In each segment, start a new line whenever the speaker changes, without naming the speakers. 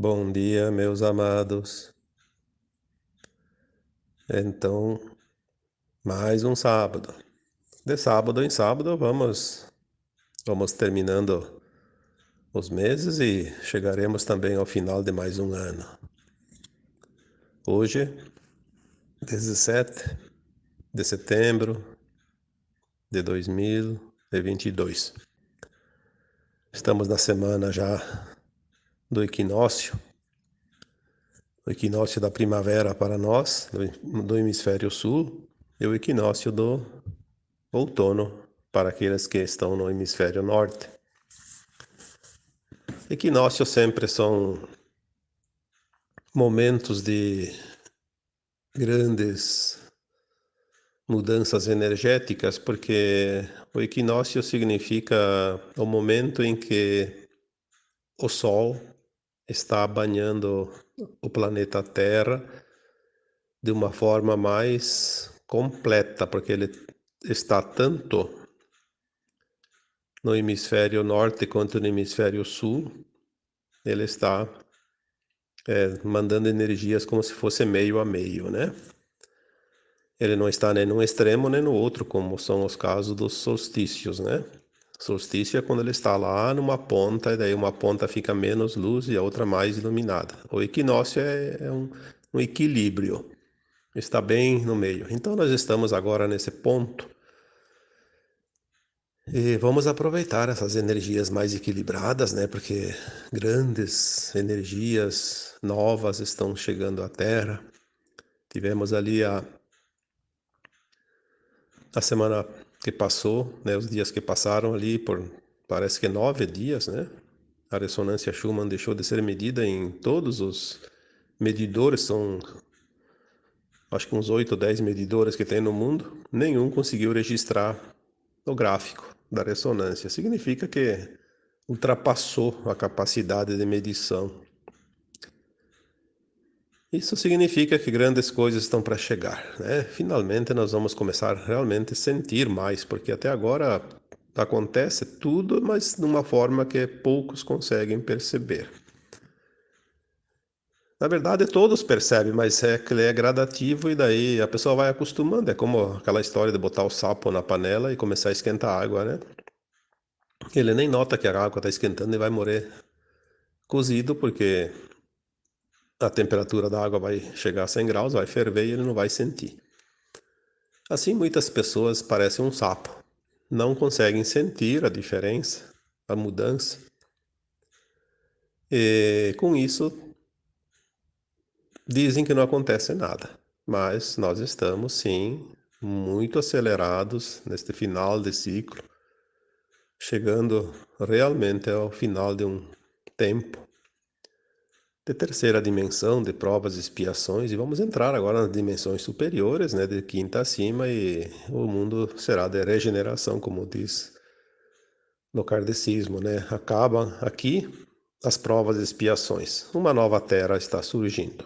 Bom dia, meus amados. Então, mais um sábado. De sábado em sábado, vamos vamos terminando os meses e chegaremos também ao final de mais um ano. Hoje, 17 de setembro de 2022. Estamos na semana já do equinócio, o equinócio da primavera para nós, do, hemisfério sul, e o equinócio do outono para aqueles que estão no hemisfério norte. Equinócios sempre são momentos de grandes mudanças energéticas, porque o equinócio significa o momento em que o Sol está banhando o planeta Terra de uma forma mais completa, porque ele está tanto no hemisfério norte quanto no hemisfério sul, ele está é, mandando energias como se fosse meio a meio, né? Ele não está nem num extremo nem no outro, como são os casos dos solstícios, né? Solstício é quando ele está lá numa ponta, e daí uma ponta fica menos luz e a outra mais iluminada. O equinócio é, é um, um equilíbrio, está bem no meio. Então nós estamos agora nesse ponto e vamos aproveitar essas energias mais equilibradas, né? Porque grandes energias novas estão chegando à Terra. Tivemos ali a, a semana que passou, né, os dias que passaram ali por parece que nove dias, né? A ressonância Schumann deixou de ser medida em todos os medidores, são acho que uns oito ou dez medidores que tem no mundo, nenhum conseguiu registrar o gráfico da ressonância. Significa que ultrapassou a capacidade de medição isso significa que grandes coisas estão para chegar. Né? Finalmente nós vamos começar realmente a sentir mais, porque até agora acontece tudo, mas de uma forma que poucos conseguem perceber. Na verdade, todos percebem, mas é que ele é gradativo e daí a pessoa vai acostumando. É como aquela história de botar o sapo na panela e começar a esquentar a água, né? Ele nem nota que a água está esquentando e vai morrer cozido, porque a temperatura da água vai chegar a 100 graus, vai ferver e ele não vai sentir. Assim, muitas pessoas parecem um sapo, não conseguem sentir a diferença, a mudança. E com isso, dizem que não acontece nada, mas nós estamos sim muito acelerados neste final de ciclo, chegando realmente ao final de um tempo de terceira dimensão, de provas e expiações, e vamos entrar agora nas dimensões superiores, né, de quinta acima, e o mundo será de regeneração, como diz no kardecismo, né? Acabam aqui as provas e expiações. Uma nova terra está surgindo.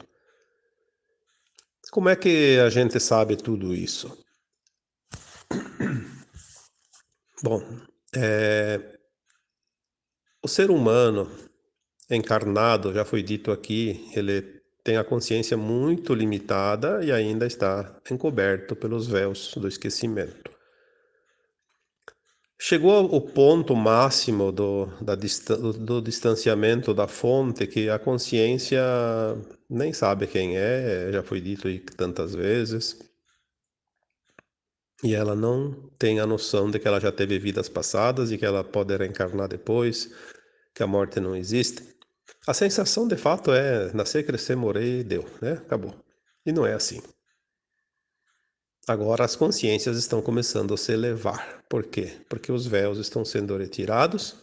Como é que a gente sabe tudo isso? Bom, é, o ser humano encarnado, já foi dito aqui, ele tem a consciência muito limitada e ainda está encoberto pelos véus do esquecimento. Chegou o ponto máximo do, da, do distanciamento da fonte que a consciência nem sabe quem é, já foi dito aí tantas vezes. E ela não tem a noção de que ela já teve vidas passadas e que ela pode reencarnar depois, que a morte não existe. A sensação de fato é nascer, crescer, morrer deu, né? Acabou. E não é assim. Agora as consciências estão começando a se elevar. Por quê? Porque os véus estão sendo retirados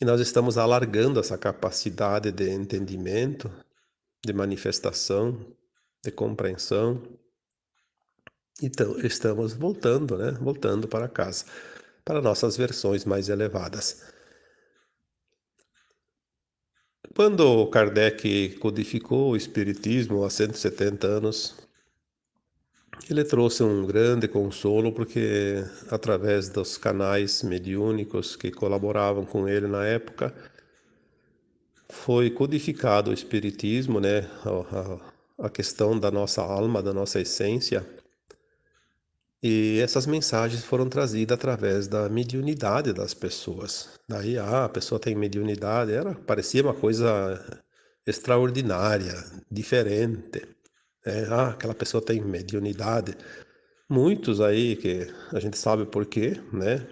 e nós estamos alargando essa capacidade de entendimento, de manifestação, de compreensão. Então, estamos voltando, né? Voltando para casa, para nossas versões mais elevadas. Quando Kardec codificou o Espiritismo há 170 anos, ele trouxe um grande consolo porque, através dos canais mediúnicos que colaboravam com ele na época, foi codificado o espiritismo, né, a, questão da nossa alma, da nossa essência, e essas mensagens foram trazidas através da mediunidade das pessoas. Daí, ah, a pessoa tem mediunidade, era, parecia uma coisa extraordinária, diferente. É, ah, aquela pessoa tem mediunidade. Muitos aí que a gente sabe por quê, né?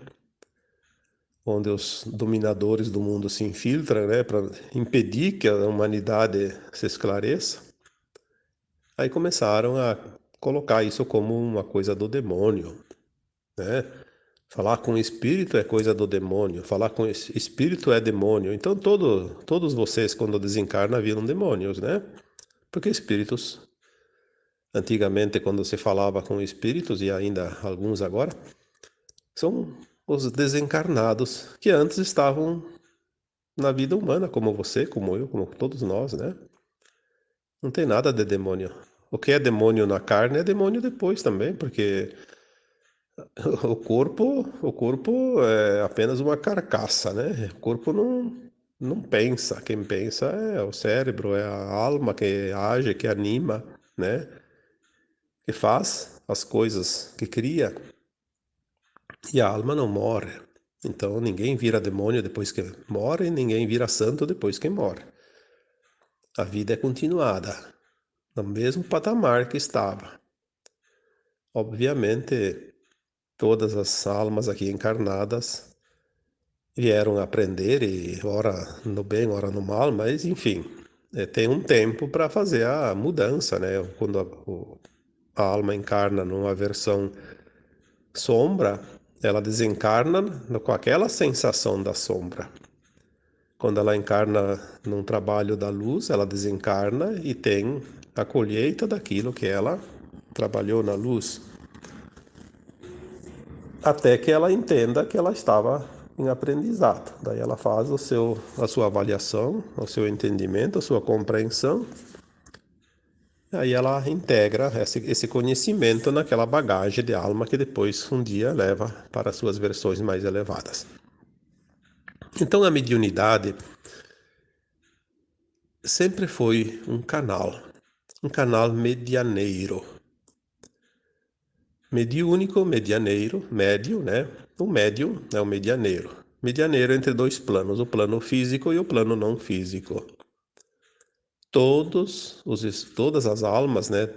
Onde os dominadores do mundo se infiltram, né, para impedir que a humanidade se esclareça. Aí começaram a colocar isso como uma coisa do demônio, né? Falar com espírito é coisa do demônio, falar com espírito é demônio. Então todo, todos vocês quando desencarnam viram demônios, né? Porque espíritos antigamente quando se falava com espíritos e ainda alguns agora são os desencarnados que antes estavam na vida humana, como você, como eu, como todos nós, né? Não tem nada de demônio. O que é demônio na carne é demônio depois também, porque o corpo, o corpo é apenas uma carcaça, né? O corpo não, não pensa. Quem pensa é o cérebro, é a alma que age, que anima, né? Que faz as coisas, que cria. E a alma não morre. Então ninguém vira demônio depois que morre, ninguém vira santo depois que morre. A vida é continuada no mesmo patamar que estava. Obviamente, todas as almas aqui encarnadas vieram aprender, e ora no bem, ora no mal, mas enfim, é, tem um tempo para fazer a mudança, né? Quando a, a alma encarna numa versão sombra, ela desencarna com aquela sensação da sombra. Quando ela encarna num trabalho da luz, ela desencarna e tem a colheita daquilo que ela trabalhou na luz, até que ela entenda que ela estava em aprendizado. Daí ela faz o seu, a sua avaliação, o seu entendimento, a sua compreensão. Aí ela integra esse, esse conhecimento naquela bagagem de alma que depois um dia leva para suas versões mais elevadas. Então a mediunidade sempre foi um canal um canal medianeiro. Mediúnico, medianeiro, médio, né? O médium é o medianeiro. Medianeiro entre dois planos, o plano físico e o plano não físico. Todos os, todas as almas, né?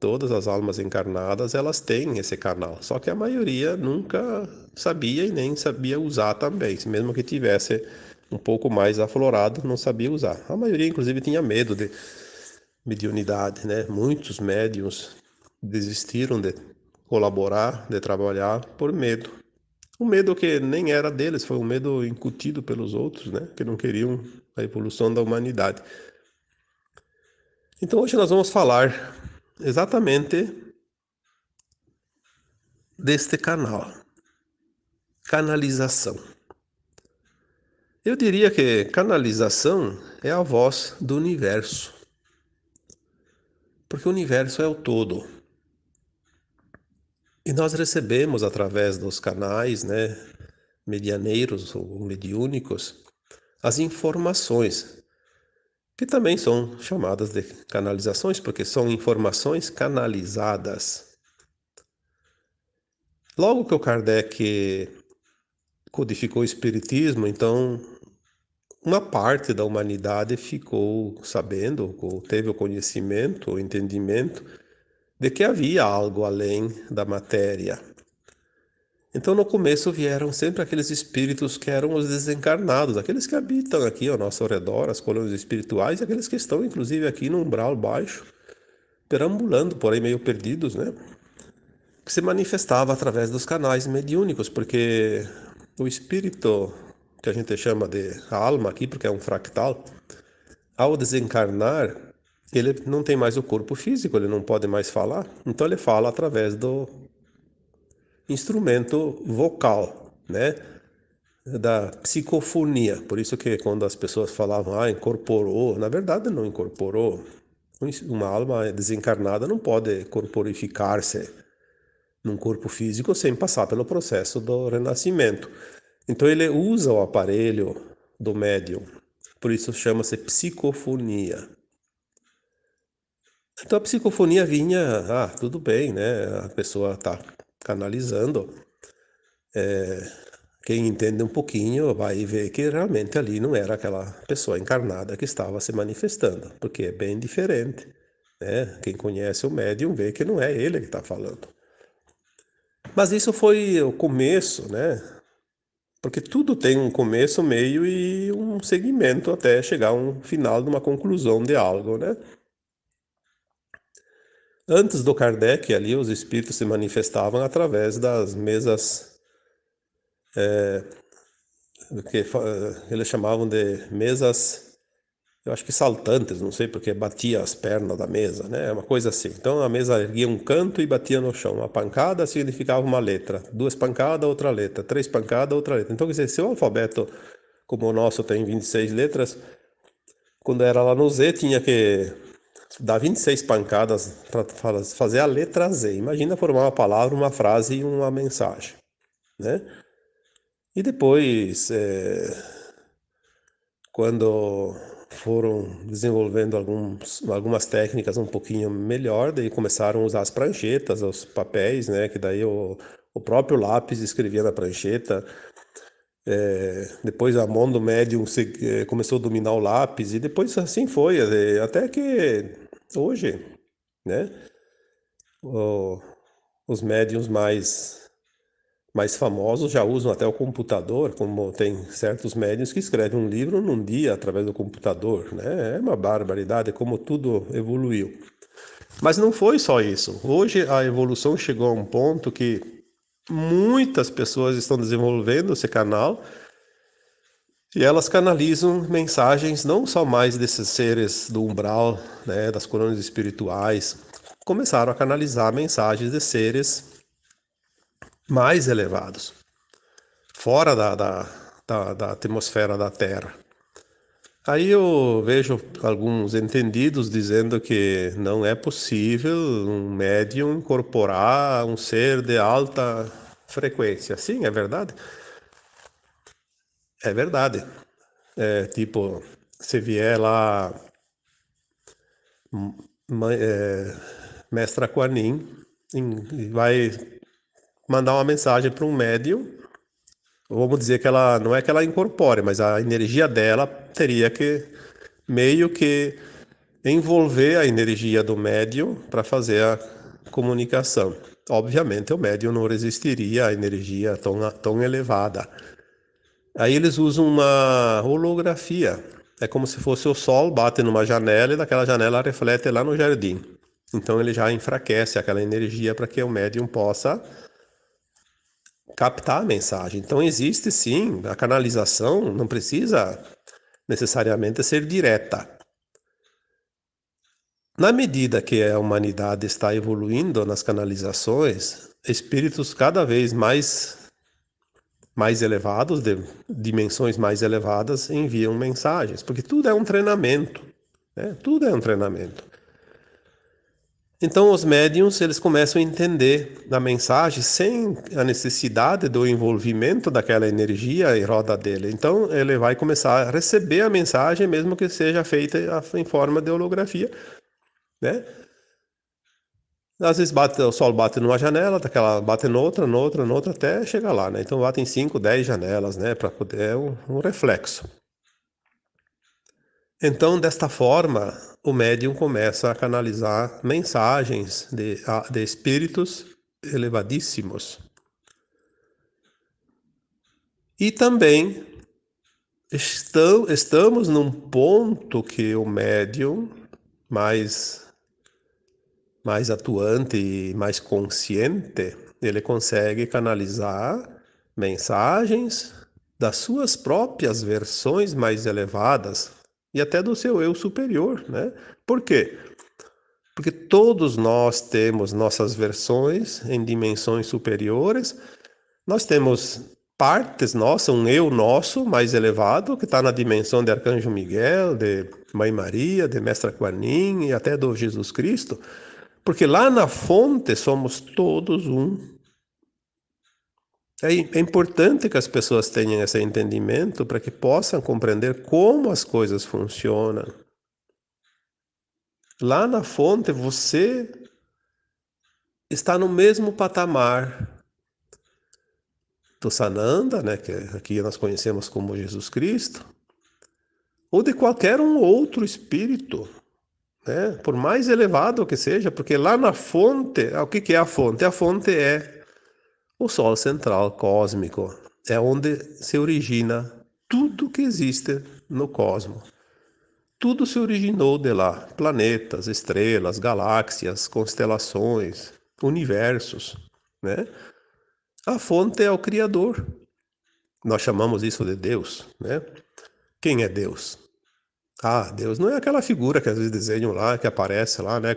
Todas as almas encarnadas, elas têm esse canal. Só que a maioria nunca sabia e nem sabia usar também. Mesmo que tivesse um pouco mais aflorado, não sabia usar. A maioria, inclusive, tinha medo de mediunidade, né? Muitos médiums desistiram de colaborar, de trabalhar por medo. Um medo que nem era deles, foi um medo incutido pelos outros, né? Que não queriam a evolução da humanidade. Então hoje nós vamos falar exatamente deste canal. Canalização. Eu diria que canalização é a voz do universo. Porque o universo é o todo. E nós recebemos através dos canais, né, medianeiros ou mediúnicos, as informações, que também são chamadas de canalizações, porque são informações canalizadas. Logo que o Kardec codificou o Espiritismo, então uma parte da humanidade ficou sabendo, ou teve o conhecimento, o entendimento de que havia algo além da matéria. Então, no começo vieram sempre aqueles espíritos que eram os desencarnados, aqueles que habitam aqui ao nosso redor, as colônias espirituais, e aqueles que estão, inclusive, aqui no umbral baixo, perambulando, porém meio perdidos, né? Que se manifestava através dos canais mediúnicos, porque o espírito que a gente chama de alma aqui, porque é um fractal, ao desencarnar, ele não tem mais o corpo físico, ele não pode mais falar, então ele fala através do instrumento vocal, né? Da psicofonia. Por isso que quando as pessoas falavam, ah, incorporou, na verdade não incorporou. Uma alma desencarnada não pode corporificar-se num corpo físico sem passar pelo processo do renascimento. Então ele usa o aparelho do médium Por isso chama-se psicofonia. Então a psicofonia vinha, ah, tudo bem, né? A pessoa está canalizando. É, quem entende um pouquinho vai ver que realmente ali não era aquela pessoa encarnada que estava se manifestando, porque é bem diferente. Né? Quem conhece o médium vê que não é ele que está falando. Mas isso foi o começo, né? Porque tudo tem um começo, meio e um segmento até chegar a um final de uma conclusão de algo, né? Antes do Kardec, ali os espíritos se manifestavam através das mesas é, que eles chamavam de mesas, eu acho que saltantes, não sei porque batia as pernas da mesa, né? Uma coisa assim. Então a mesa erguia um canto e batia no chão. Uma pancada significava uma letra, duas pancadas, outra letra, três pancadas, outra letra. Então, quer dizer, se o alfabeto como o nosso tem 26 letras, quando era lá no Z tinha que dar 26 pancadas para fazer a letra Z. Imagina formar uma palavra, uma frase e uma mensagem, né? E depois, é, quando foram desenvolvendo alguns, algumas técnicas um pouquinho melhor, daí começaram a usar as pranchetas, os papéis, né? Que daí o, o próprio lápis escrevia na prancheta. É, depois a mão do médium se, é, começou a dominar o lápis e depois assim foi, é, até que hoje, né? O, os médiums mais mais famosos já usam até o computador, como tem certos médios que escrevem um livro num dia através do computador, né? É uma barbaridade como tudo evoluiu. Mas não foi só isso. Hoje a evolução chegou a um ponto que muitas pessoas estão desenvolvendo esse canal e elas canalizam mensagens não só mais desses seres do umbral, né, das coronas espirituais, começaram a canalizar mensagens de seres mais elevados, fora da, da, da, da atmosfera da Terra. Aí eu vejo alguns entendidos dizendo que não é possível um médium incorporar um ser de alta frequência. Sim, é verdade. É verdade. É, tipo, se vier lá é, Mestra Quanin, vai mandar uma mensagem para um médium, vamos dizer que ela não é que ela incorpore, mas a energia dela teria que meio que envolver a energia do médium para fazer a comunicação. Obviamente, o médium não resistiria à energia tão, tão elevada. Aí eles usam uma holografia. É como se fosse o sol bate numa janela e daquela janela reflete lá no jardim. Então ele já enfraquece aquela energia para que o médium possa captar a mensagem. Então existe sim, a canalização não precisa necessariamente ser direta. Na medida que a humanidade está evoluindo nas canalizações, espíritos cada vez mais mais elevados, de dimensões mais elevadas, enviam mensagens, porque tudo é um treinamento, né? Tudo é um treinamento. Então os médiums eles começam a entender a mensagem sem a necessidade do envolvimento daquela energia em roda dele. Então ele vai começar a receber a mensagem mesmo que seja feita em forma de holografia, né? Às vezes bate, o sol bate numa janela, daquela bate noutra, noutra, noutra, até chegar lá, né? Então bate em 5, 10 janelas, né? Para poder é um, um reflexo. Então, desta forma, o médium começa a canalizar mensagens de, de espíritos elevadíssimos. E também estão, estamos num ponto que o médium mais, mais atuante e mais consciente, ele consegue canalizar mensagens das suas próprias versões mais elevadas e até do seu eu superior, né? Por quê? Porque todos nós temos nossas versões em dimensões superiores, nós temos partes nossas, um eu nosso mais elevado, que está na dimensão de Arcanjo Miguel, de Mãe Maria, de Mestra Quanin e até do Jesus Cristo, porque lá na fonte somos todos um. É, importante que as pessoas tenham esse entendimento para que possam compreender como as coisas funcionam. Lá na fonte você está no mesmo patamar do Sananda, né, que aqui nós conhecemos como Jesus Cristo, ou de qualquer um outro espírito, né, por mais elevado que seja, porque lá na fonte, o que é a fonte? A fonte é o Sol central cósmico, é onde se origina tudo que existe no cosmos. Tudo se originou de lá: planetas, estrelas, galáxias, constelações, universos, né? A fonte é o Criador. Nós chamamos isso de Deus, né? Quem é Deus? Ah, Deus não é aquela figura que às vezes desenham lá, que aparece lá, né?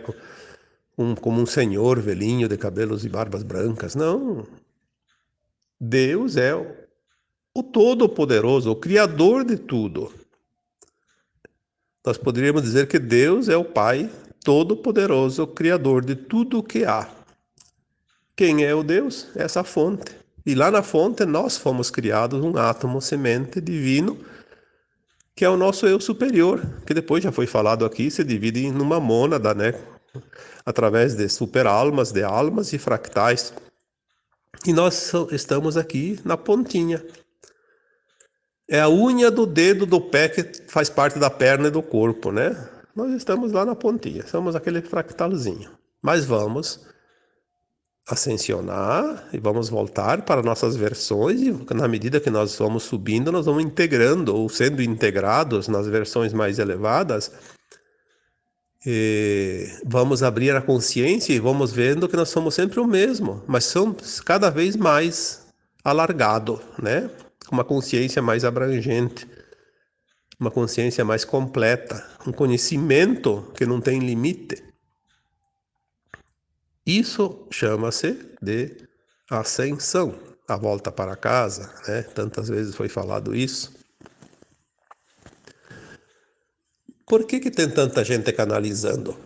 Um, como um senhor velhinho de cabelos e barbas brancas. Não. Deus é o, o Todo-Poderoso, o Criador de tudo. Nós poderíamos dizer que Deus é o Pai Todo-Poderoso, Criador de tudo o que há. Quem é o Deus? Essa fonte. E lá na fonte nós fomos criados um átomo semente divino, que é o nosso eu superior, que depois já foi falado aqui, se divide em uma mônada, né? Através de superalmas, de almas e fractais. E nós estamos aqui na pontinha. É a unha do dedo do pé que faz parte da perna e do corpo, né? Nós estamos lá na pontinha, somos aquele fractalzinho. Mas vamos ascensionar e vamos voltar para nossas versões e na medida que nós vamos subindo, nós vamos integrando ou sendo integrados nas versões mais elevadas. E vamos abrir a consciência e vamos vendo que nós somos sempre o mesmo, mas somos cada vez mais alargado, né? uma consciência mais abrangente, uma consciência mais completa, um conhecimento que não tem limite. Isso chama-se de ascensão, a volta para casa, né? Tantas vezes foi falado isso. Por que, que tem tanta gente canalizando?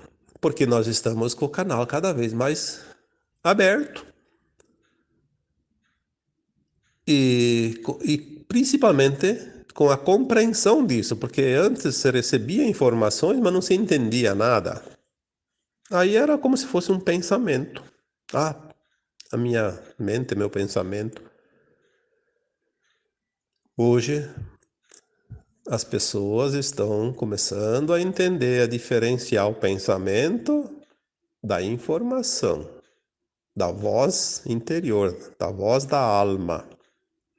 Porque nós estamos com o canal cada vez mais aberto. E, e principalmente com a compreensão disso, porque antes se recebia informações, mas não se entendia nada. Aí era como se fosse um pensamento. Ah, a minha mente, meu pensamento. Hoje, as pessoas estão começando a entender, a diferenciar o pensamento da informação, da voz interior, da voz da alma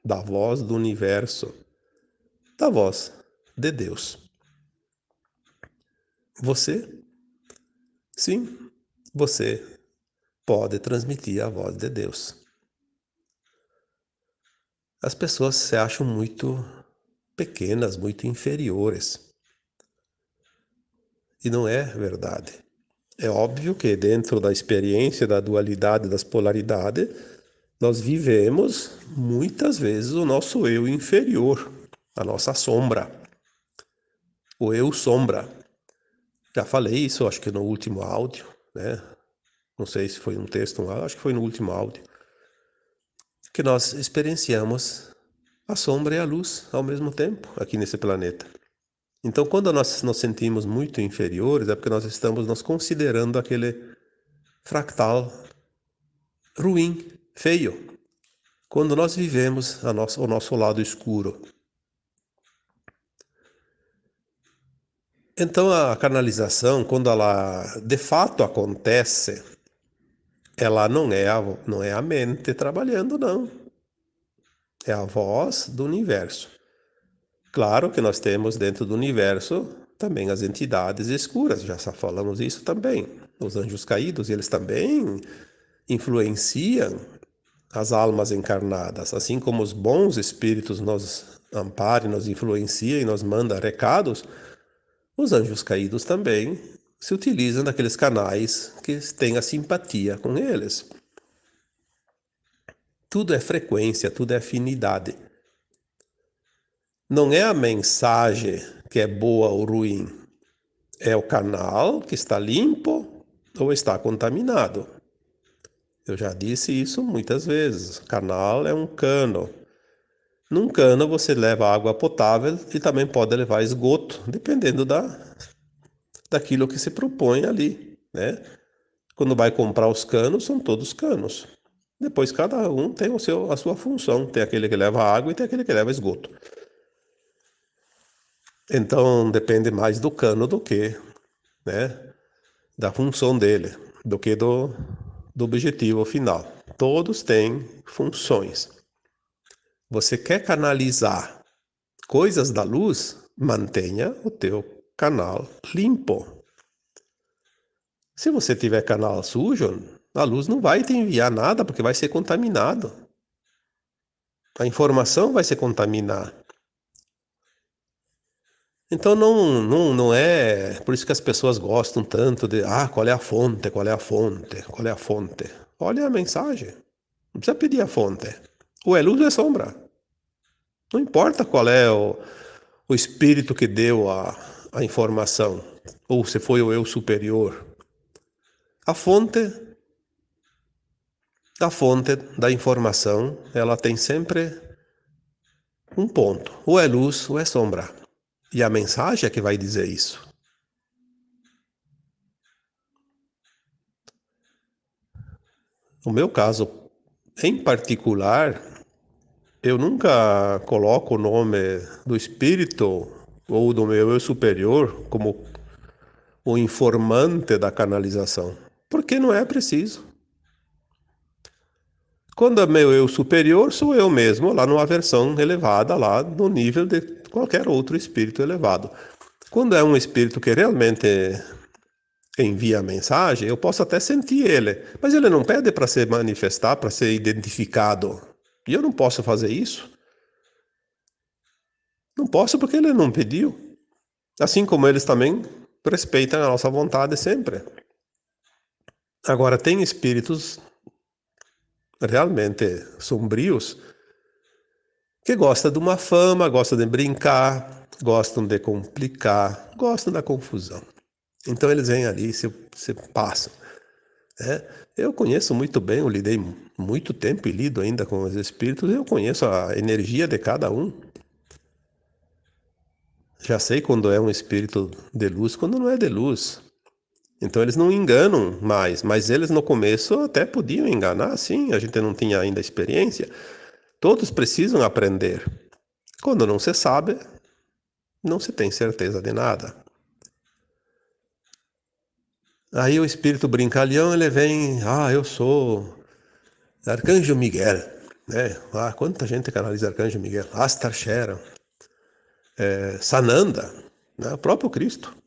da voz do universo, da voz de Deus. Você, sim, você pode transmitir a voz de Deus. As pessoas se acham muito pequenas, muito inferiores. E não é verdade. É óbvio que dentro da experiência da dualidade, das polaridades, nós vivemos muitas vezes o nosso eu inferior, a nossa sombra, o eu sombra. Já falei isso, acho que no último áudio, né? Não sei se foi um texto, acho que foi no último áudio, que nós experienciamos a sombra e a luz ao mesmo tempo aqui nesse planeta. Então, quando nós nos sentimos muito inferiores, é porque nós estamos nos considerando aquele fractal ruim, feio quando nós vivemos nosso, o nosso lado escuro. Então a canalização, quando ela de fato acontece, ela não é a, não é a mente trabalhando, não. É a voz do universo. Claro que nós temos dentro do universo também as entidades escuras, já falamos isso também. Os anjos caídos, eles também influenciam as almas encarnadas, assim como os bons espíritos nos amparem, nos influenciam e nos mandam recados, os anjos caídos também se utilizam daqueles canais que têm a simpatia com eles. Tudo é frequência, tudo é afinidade. Não é a mensagem que é boa ou ruim, é o canal que está limpo ou está contaminado. Eu já disse isso muitas vezes. Canal é um cano. Num cano você leva água potável e também pode levar esgoto, dependendo da, daquilo que se propõe ali, né? Quando vai comprar os canos, são todos canos. Depois cada um tem o seu, a sua função. Tem aquele que leva água e tem aquele que leva esgoto. Então depende mais do cano do que, né, da função dele, do que do, do objetivo final. Todos têm funções. Você quer canalizar coisas da luz? Mantenha o teu canal limpo. Se você tiver canal sujo, a luz não vai te enviar nada porque vai ser contaminado. A informação vai se contaminar. Então não, não, não é por isso que as pessoas gostam tanto de ah, qual é a fonte, qual é a fonte, qual é a fonte. Olha a mensagem. Não precisa pedir a fonte. Ou é luz ou é sombra. Não importa qual é o, o espírito que deu a, a informação, ou se foi o eu superior. A fonte a fonte da informação, ela tem sempre um ponto, ou é luz ou é sombra. E a mensagem é que vai dizer isso. No meu caso, em particular, eu nunca coloco o nome do espírito ou do meu eu superior como o informante da canalização, porque não é preciso. Quando é meu eu superior, sou eu mesmo, lá numa versão elevada, lá no nível de qualquer outro espírito elevado. Quando é um espírito que realmente envia a mensagem, eu posso até sentir ele, mas ele não pede para se manifestar, para ser identificado. E eu não posso fazer isso. Não posso porque ele não pediu. Assim como eles também respeitam a nossa vontade sempre. Agora, tem espíritos realmente sombrios que gostam de uma fama, gostam de brincar, gostam de complicar, gostam da confusão. Então eles vêm ali, se, se passam. Né? Eu conheço muito bem, eu lidei muito tempo e lido ainda com os espíritos, eu conheço a energia de cada um. Já sei quando é um espírito de luz, quando não é de luz. Então eles não enganam mais, mas eles no começo até podiam enganar, sim, a gente não tinha ainda experiência. Todos precisam aprender. Quando não se sabe, não se tem certeza de nada. Aí o espírito brincalhão, ele vem, ah, eu sou Arcanjo Miguel, né? Ah, quanta gente canaliza Arcanjo Miguel, Astar Shera, é, Sananda, né? o próprio Cristo.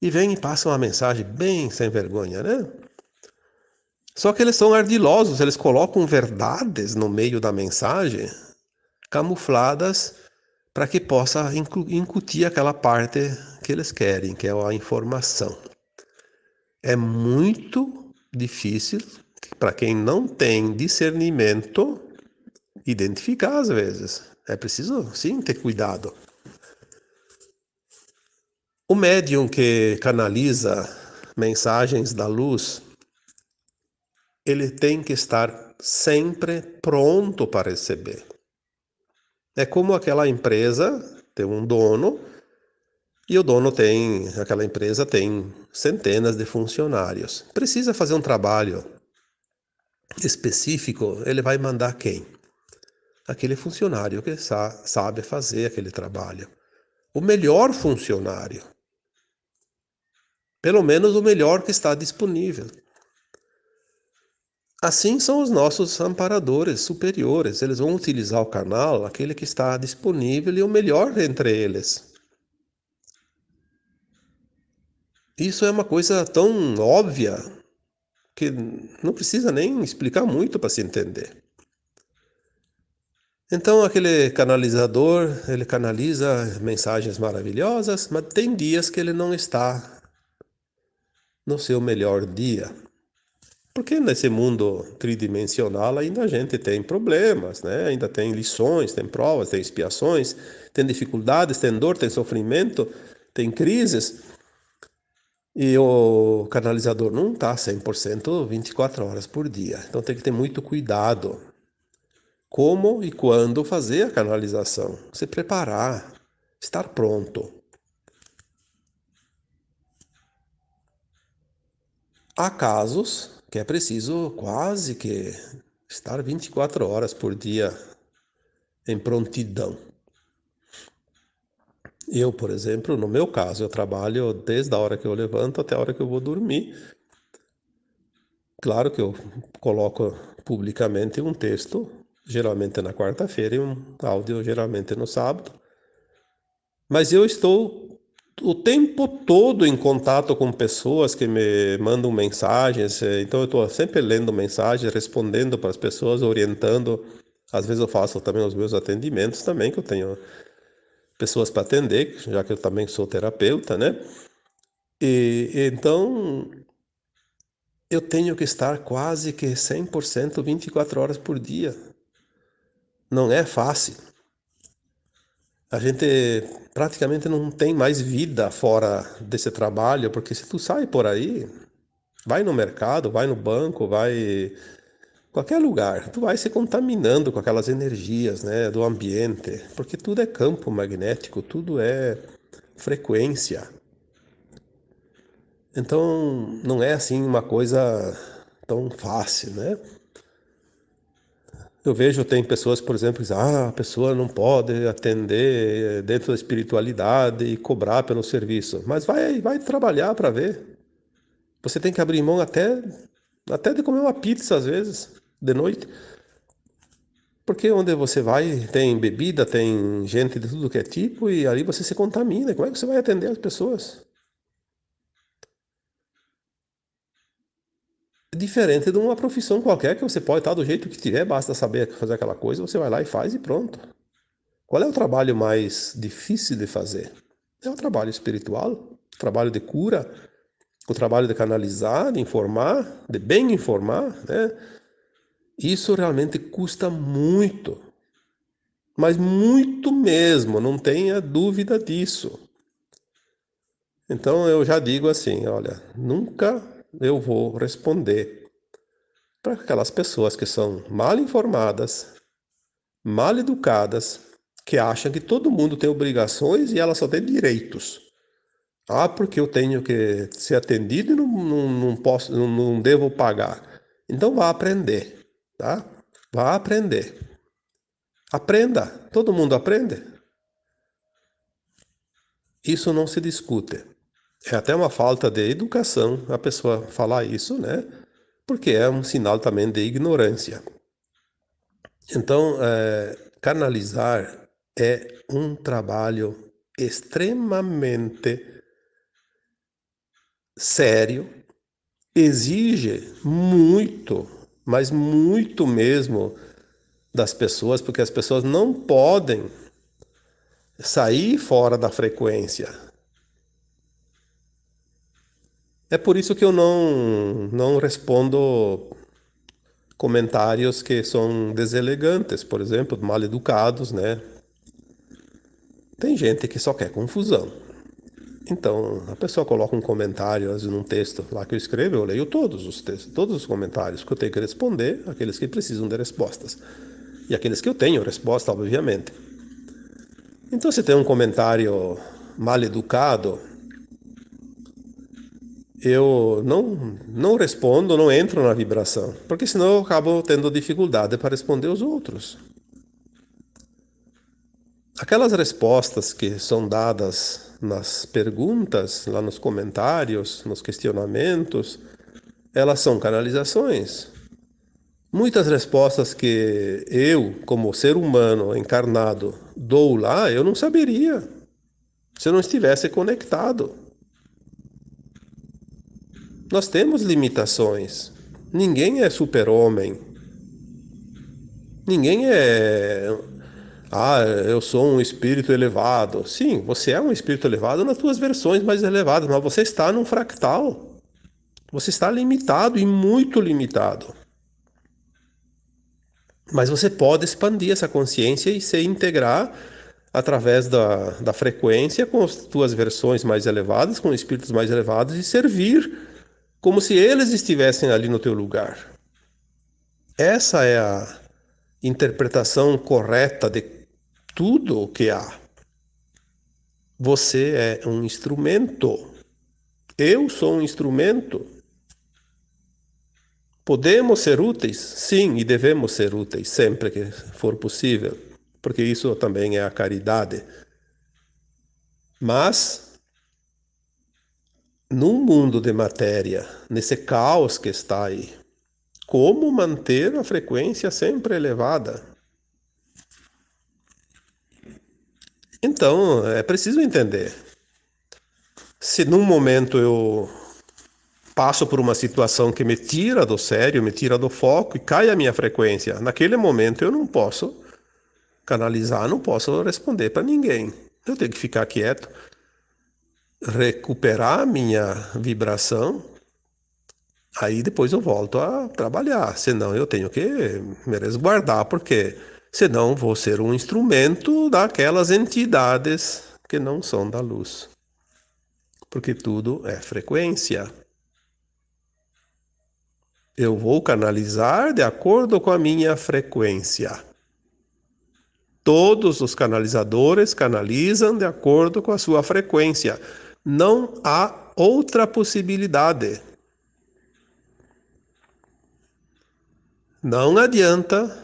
E vem e passa uma mensagem bem sem vergonha, né? Só que eles são ardilosos, eles colocam verdades no meio da mensagem, camufladas para que possa incutir aquela parte que eles querem, que é a informação é muito difícil para quem não tem discernimento identificar às vezes. É preciso, sim, ter cuidado. O médium que canaliza mensagens da luz, ele tem que estar sempre pronto para receber. É como aquela empresa tem um dono e o dono tem, aquela empresa tem centenas de funcionários. Precisa fazer um trabalho específico, ele vai mandar quem? Aquele funcionário que sa sabe fazer aquele trabalho. O melhor funcionário. Pelo menos o melhor que está disponível. Assim são os nossos amparadores superiores. Eles vão utilizar o canal, aquele que está disponível e o melhor entre eles. Isso é uma coisa tão óbvia que não precisa nem explicar muito para se entender. Então aquele canalizador, ele canaliza mensagens maravilhosas, mas tem dias que ele não está no seu melhor dia. Porque nesse mundo tridimensional ainda a gente tem problemas, né? Ainda tem lições, tem provas, tem expiações, tem dificuldades, tem dor, tem sofrimento, tem crises. E o canalizador não está 100% 24 horas por dia. Então tem que ter muito cuidado. Como e quando fazer a canalização. Se preparar, estar pronto. Há casos que é preciso quase que estar 24 horas por dia em prontidão. Eu, por exemplo, no meu caso, eu trabalho desde a hora que eu levanto até a hora que eu vou dormir. Claro que eu coloco publicamente um texto, geralmente na quarta-feira, e um áudio, geralmente no sábado. Mas eu estou o tempo todo em contato com pessoas que me mandam mensagens, então eu estou sempre lendo mensagens, respondendo para as pessoas, orientando. Às vezes eu faço também os meus atendimentos também, que eu tenho pessoas para atender, já que eu também sou terapeuta, né? E então eu tenho que estar quase que 100% 24 horas por dia. Não é fácil. A gente praticamente não tem mais vida fora desse trabalho, porque se tu sai por aí, vai no mercado, vai no banco, vai qualquer lugar, tu vai se contaminando com aquelas energias, né, do ambiente, porque tudo é campo magnético, tudo é frequência. Então, não é assim uma coisa tão fácil, né? Eu vejo, tem pessoas, por exemplo, que dizem, ah, a pessoa não pode atender dentro da espiritualidade e cobrar pelo serviço. Mas vai, vai trabalhar para ver. Você tem que abrir mão até, até de comer uma pizza, às vezes de noite. Porque onde você vai tem bebida, tem gente de tudo que é tipo e ali você se contamina. Como é que você vai atender as pessoas? Diferente de uma profissão qualquer que você pode estar do jeito que tiver, basta saber fazer aquela coisa, você vai lá e faz e pronto. Qual é o trabalho mais difícil de fazer? É o trabalho espiritual, o trabalho de cura, o trabalho de canalizar, de informar, de bem informar, né? Isso realmente custa muito, mas muito mesmo, não tenha dúvida disso. Então eu já digo assim: olha, nunca eu vou responder para aquelas pessoas que são mal informadas, mal educadas, que acham que todo mundo tem obrigações e ela só tem direitos. Ah, porque eu tenho que ser atendido e não, não, não posso, não, não devo pagar. Então vá aprender tá? Vá aprender. Aprenda. Todo mundo aprende. Isso não se discute. É até uma falta de educação a pessoa falar isso, né? Porque é um sinal também de ignorância. Então, é, canalizar é um trabalho extremamente sério, exige muito mas muito mesmo das pessoas, porque as pessoas não podem sair fora da frequência. É por isso que eu não, não respondo comentários que são deselegantes, por exemplo, mal educados, né? Tem gente que só quer confusão. Então, a pessoa coloca um comentário num texto lá que eu escrevo, eu leio todos os textos, todos os comentários que eu tenho que responder, aqueles que precisam de respostas. E aqueles que eu tenho resposta, obviamente. Então, se tem um comentário mal educado, eu não, não respondo, não entro na vibração, porque senão eu acabo tendo dificuldade para responder os outros. Aquelas respostas que são dadas nas perguntas, lá nos comentários, nos questionamentos, elas são canalizações. Muitas respostas que eu, como ser humano encarnado, dou lá, eu não saberia se eu não estivesse conectado. Nós temos limitações. Ninguém é super-homem. Ninguém é ah, eu sou um espírito elevado. Sim, você é um espírito elevado nas suas versões mais elevadas, mas você está num fractal. Você está limitado e muito limitado. Mas você pode expandir essa consciência e se integrar através da, da frequência com as tuas versões mais elevadas, com espíritos mais elevados e servir como se eles estivessem ali no teu lugar. Essa é a interpretação correta de tudo o que há. Você é um instrumento. Eu sou um instrumento. Podemos ser úteis? Sim, e devemos ser úteis sempre que for possível, porque isso também é a caridade. Mas, num mundo de matéria, nesse caos que está aí, como manter a frequência sempre elevada? Então, é preciso entender. Se num momento eu passo por uma situação que me tira do sério, me tira do foco e cai a minha frequência. Naquele momento eu não posso canalizar, não posso responder para ninguém. Eu tenho que ficar quieto, recuperar minha vibração, aí depois eu volto a trabalhar. Senão eu tenho que me resguardar, porque senão vou ser um instrumento daquelas entidades que não são da luz. Porque tudo é frequência eu vou canalizar de acordo com a minha frequência. Todos os canalizadores canalizam de acordo com a sua frequência. Não há outra possibilidade. Não adianta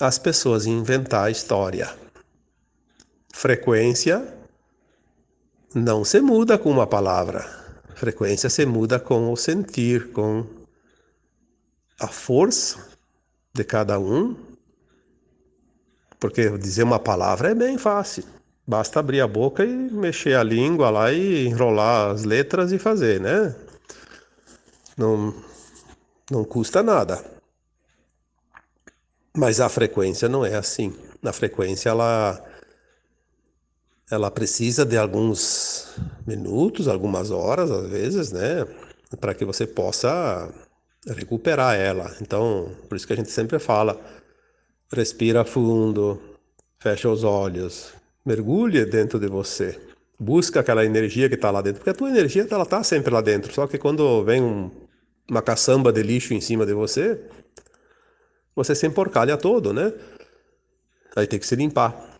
as pessoas inventar história. Frequência não se muda com uma palavra frequência se muda com o sentir, com a força de cada um. Porque dizer uma palavra é bem fácil. Basta abrir a boca e mexer a língua lá e enrolar as letras e fazer, né? Não, não custa nada. Mas a frequência não é assim. Na frequência ela ela precisa de alguns minutos, algumas horas, às vezes, né, para que você possa recuperar ela. Então, por isso que a gente sempre fala: respira fundo, fecha os olhos, mergulhe dentro de você, busca aquela energia que está lá dentro, porque a tua energia ela está sempre lá dentro. Só que quando vem um, uma caçamba de lixo em cima de você, você se emporcalha todo, né? Aí tem que se limpar.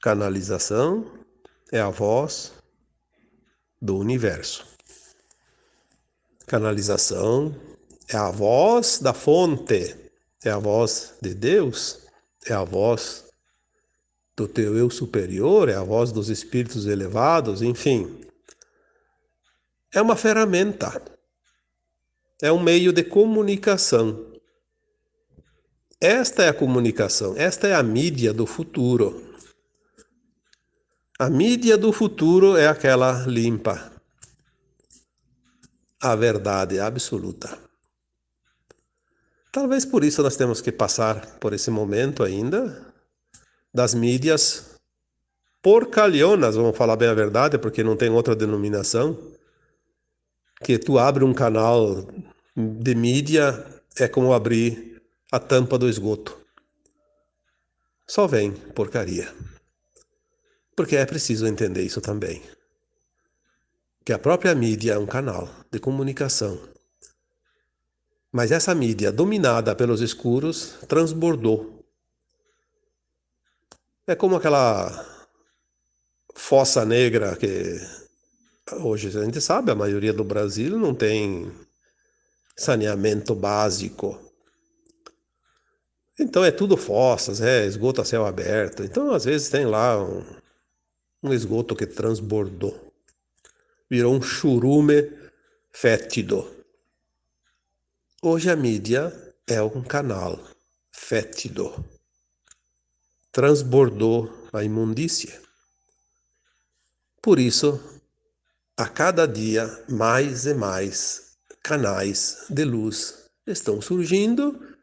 Canalização é a voz do universo. Canalização é a voz da fonte, é a voz de Deus, é a voz do teu eu superior, é a voz dos espíritos elevados, enfim. É uma ferramenta, é um meio de comunicação. Esta é a comunicação, esta é a mídia do futuro. A mídia do futuro é aquela limpa, a verdade absoluta. Talvez por isso nós temos que passar por esse momento ainda das mídias porcalhonas, vamos falar bem a verdade, porque não tem outra denominação, que tu abre um canal de mídia é como abrir a tampa do esgoto. Só vem porcaria. Porque é preciso entender isso também. Que a própria mídia é um canal de comunicação. Mas essa mídia, dominada pelos escuros, transbordou. É como aquela fossa negra que hoje a gente sabe, a maioria do Brasil não tem saneamento básico. Então é tudo fossas, é esgoto a céu aberto. Então às vezes tem lá um, um esgoto que transbordou. Virou um churume fétido. Hoje a mídia é um canal fétido. Transbordou a imundícia. Por isso, a cada dia mais e mais canais de luz estão surgindo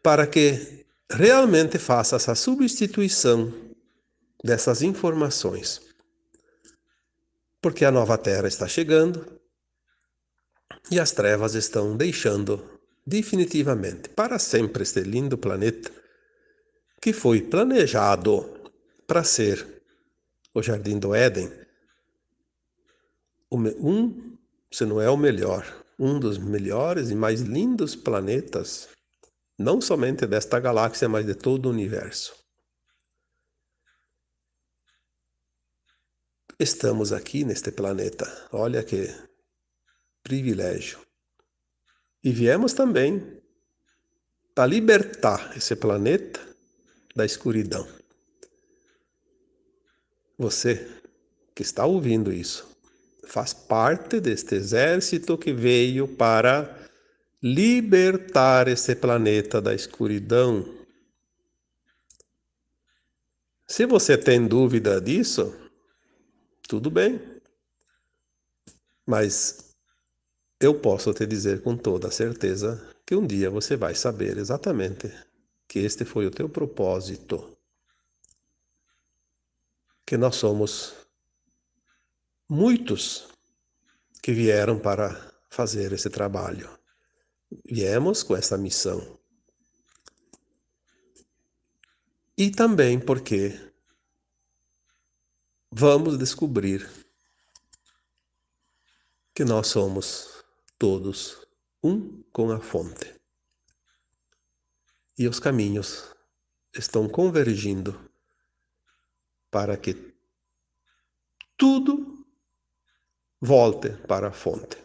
para que realmente faça essa substituição dessas informações. Porque a nova terra está chegando e as trevas estão deixando definitivamente para sempre este lindo planeta que foi planejado para ser o Jardim do Éden, um, se não é o melhor, um dos melhores e mais lindos planetas, não somente desta galáxia, mas de todo o universo. Estamos aqui neste planeta, olha que privilégio. E viemos também para libertar esse planeta da escuridão. Você que está ouvindo isso faz parte deste exército que veio para libertar esse planeta da escuridão. Se você tem dúvida disso, tudo bem. Mas eu posso te dizer com toda certeza que um dia você vai saber exatamente que este foi o teu propósito. Que nós somos muitos que vieram para fazer esse trabalho. Viemos com essa missão. E também porque vamos descobrir que nós somos todos um com a fonte. E os caminhos estão convergindo para que tudo volte para a fonte.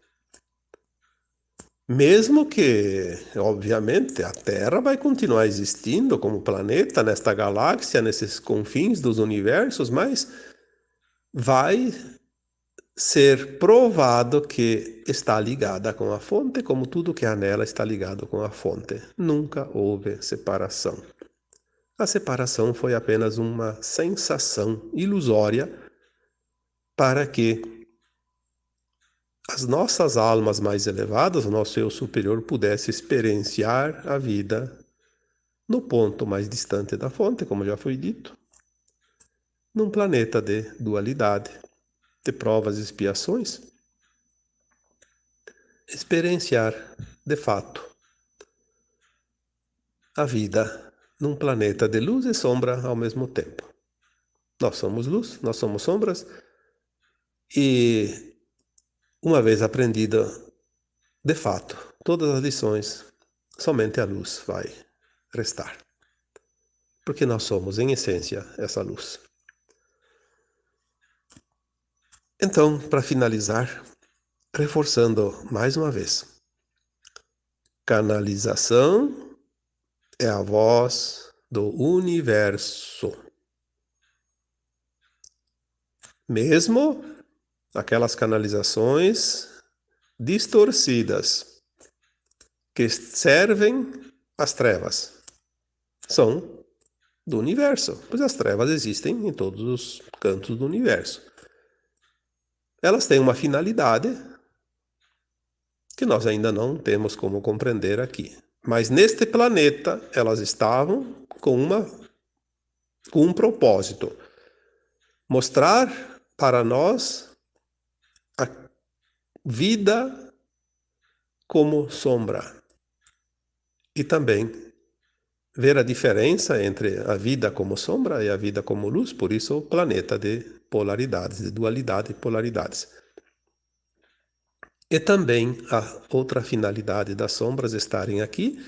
Mesmo que, obviamente, a Terra vai continuar existindo como planeta nesta galáxia, nesses confins dos universos, mas vai ser provado que está ligada com a fonte, como tudo que há nela está ligado com a fonte. Nunca houve separação. A separação foi apenas uma sensação ilusória para que as nossas almas mais elevadas, o nosso eu superior, pudesse experienciar a vida no ponto mais distante da fonte, como já foi dito, num planeta de dualidade, de provas e expiações, experienciar de fato a vida num planeta de luz e sombra ao mesmo tempo. Nós somos luz, nós somos sombras, e uma vez aprendida de fato todas as lições, somente a luz vai restar. Porque nós somos, em essência, essa luz. Então, para finalizar, reforçando mais uma vez, canalização é a voz do universo. Mesmo aquelas canalizações distorcidas que servem às trevas. São do universo, pois as trevas existem em todos os cantos do universo elas têm uma finalidade que nós ainda não temos como compreender aqui. Mas neste planeta elas estavam com uma com um propósito: mostrar para nós a vida como sombra e também ver a diferença entre a vida como sombra e a vida como luz, por isso o planeta de polaridades, de dualidade e polaridades. E também a outra finalidade das sombras estarem aqui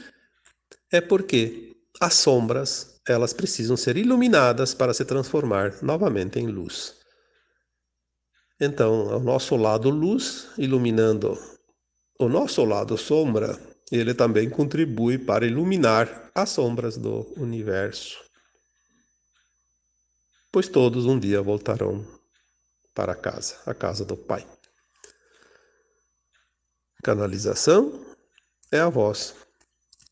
é porque as sombras elas precisam ser iluminadas para se transformar novamente em luz. Então, o nosso lado luz, iluminando o nosso lado sombra, ele também contribui para iluminar as sombras do universo pois todos um dia voltarão para casa, a casa do Pai. Canalização é a voz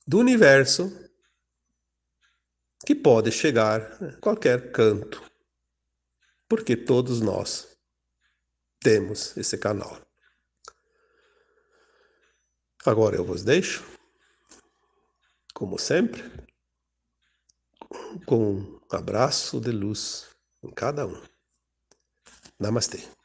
do universo que pode chegar a qualquer canto, porque todos nós temos esse canal. Agora eu vos deixo, como sempre, com um abraço de luz em cada um. Namastê.